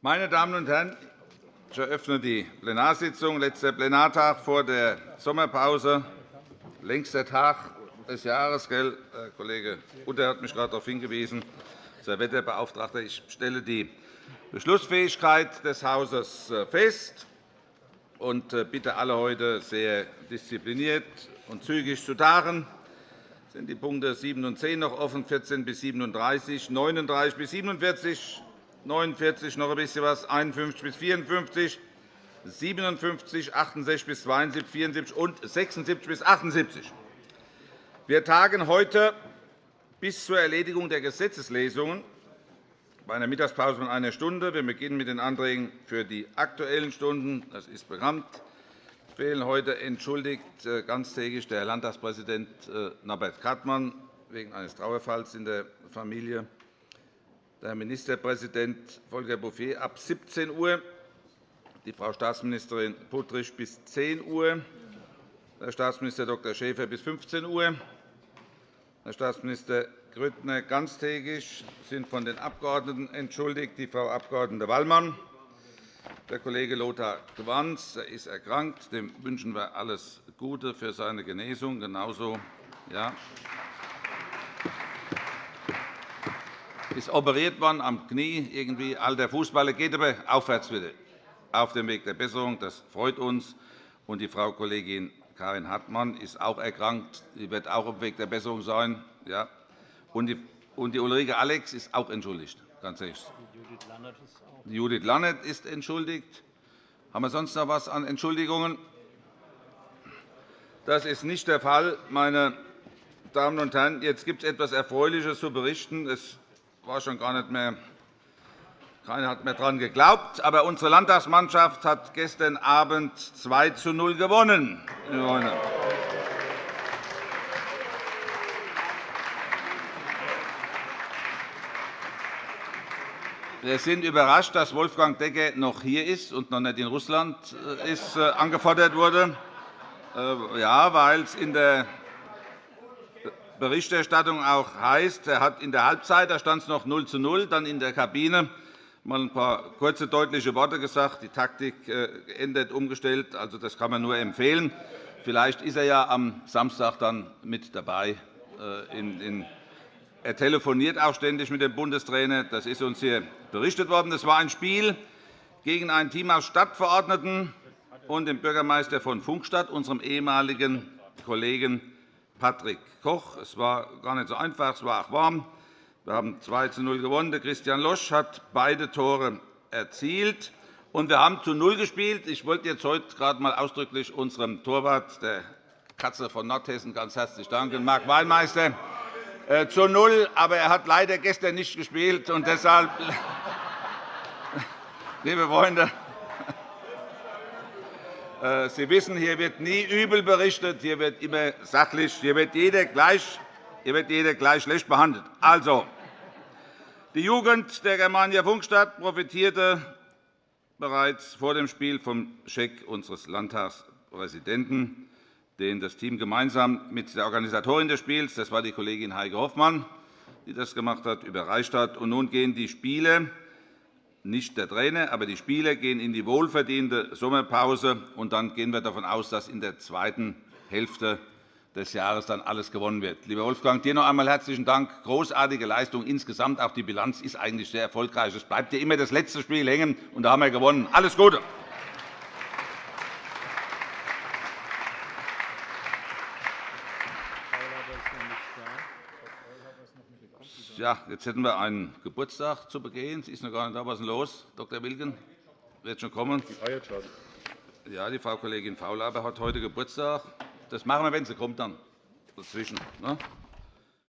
Meine Damen und Herren, ich eröffne die Plenarsitzung. Letzter Plenartag vor der Sommerpause, längster Tag des Jahres. Gell? Herr Kollege Utter hat mich gerade darauf hingewiesen. Herr Wetterbeauftragter, ich stelle die Beschlussfähigkeit des Hauses äh, fest und äh, bitte alle heute sehr diszipliniert und zügig zu tagen. Es sind die Punkte 7 und 10 noch offen, 14 bis 37, 39 bis 47, 49 noch ein bisschen was, 51 bis 54, 57, 68 bis 72, 74 und 76 bis 78. Wir tagen heute bis zur Erledigung der Gesetzeslesungen bei einer Mittagspause von einer Stunde. Wir beginnen mit den Anträgen für die Aktuellen Stunden. Das ist bekannt. Fehlen heute entschuldigt äh, ganztägig der Landtagspräsident äh, Norbert Kattmann wegen eines Trauerfalls in der Familie, der Herr Ministerpräsident Volker Bouffier ab 17 Uhr, die Frau Staatsministerin Puttrich bis 10 Uhr, Herr Staatsminister Dr. Schäfer bis 15 Uhr, Herr Staatsminister Grüttner ganztägig sind von den Abgeordneten entschuldigt, die Frau Abg. Wallmann. Der Kollege Lothar Gwanz ist erkrankt. Dem wünschen wir alles Gute für seine Genesung. Genauso ja, ist operiert worden am Knie, irgendwie alter Fußballer, geht aber aufwärts wieder auf dem Weg der Besserung. Das freut uns. Und die Frau Kollegin Karin Hartmann ist auch erkrankt. Sie wird auch auf dem Weg der Besserung sein. Ja. Und die Ulrike Alex ist auch entschuldigt. Ganz ehrlich. Judith Lannert ist entschuldigt. Haben wir sonst noch etwas an Entschuldigungen? Das ist nicht der Fall, meine Damen und Herren. Jetzt gibt es etwas Erfreuliches zu berichten. Es war schon gar nicht mehr keiner hat mehr daran geglaubt. Aber unsere Landtagsmannschaft hat gestern Abend 2 zu 0 gewonnen. Wir sind überrascht, dass Wolfgang Decker noch hier ist und noch nicht in Russland äh, ist, äh, angefordert wurde. Äh, ja, weil es in der Berichterstattung auch heißt, er hat in der Halbzeit da stand es noch 0 zu 0, dann in der Kabine mal ein paar kurze, deutliche Worte gesagt, die Taktik geändert, umgestellt. Also, das kann man nur empfehlen. Vielleicht ist er ja am Samstag dann mit dabei in er telefoniert auch ständig mit dem Bundestrainer. Das ist uns hier berichtet worden. Es war ein Spiel gegen ein Team aus Stadtverordneten und dem Bürgermeister von Funkstadt, unserem ehemaligen Kollegen Patrick Koch. Es war gar nicht so einfach, es war auch warm. Wir haben 2 zu 0 gewonnen. Christian Losch hat beide Tore erzielt. Und wir haben zu Null gespielt. Ich wollte jetzt heute gerade einmal ausdrücklich unserem Torwart, der Katze von Nordhessen, ganz herzlich danken, Marc Weinmeister, äh, zu Null, aber er hat leider gestern nicht gespielt. Und deshalb, liebe Freunde, Sie wissen, hier wird nie übel berichtet, hier wird immer sachlich, hier wird jeder gleich, hier wird jeder gleich schlecht behandelt. Also, die Jugend der Germania Funkstadt profitierte bereits vor dem Spiel vom Scheck unseres Landtagspräsidenten den das Team gemeinsam mit der Organisatorin des Spiels, das war die Kollegin Heike Hoffmann, die das gemacht hat, überreicht hat. Und nun gehen die Spiele, nicht der Trainer, aber die Spieler gehen in die wohlverdiente Sommerpause. Und dann gehen wir davon aus, dass in der zweiten Hälfte des Jahres dann alles gewonnen wird. Lieber Wolfgang, dir noch einmal herzlichen Dank. Großartige Leistung insgesamt. Auch die Bilanz ist eigentlich sehr erfolgreich. Es bleibt ja immer das letzte Spiel hängen, und da haben wir gewonnen. Alles Gute! Ja, jetzt hätten wir einen Geburtstag zu begehen. Sie ist noch gar nicht da. Was ist denn los, Dr. Wilken? Wird schon kommen. Die feiert schon. Ja, die Frau Kollegin Faulhaber hat heute Geburtstag. Das machen wir, wenn sie kommt, dann dazwischen. Ne?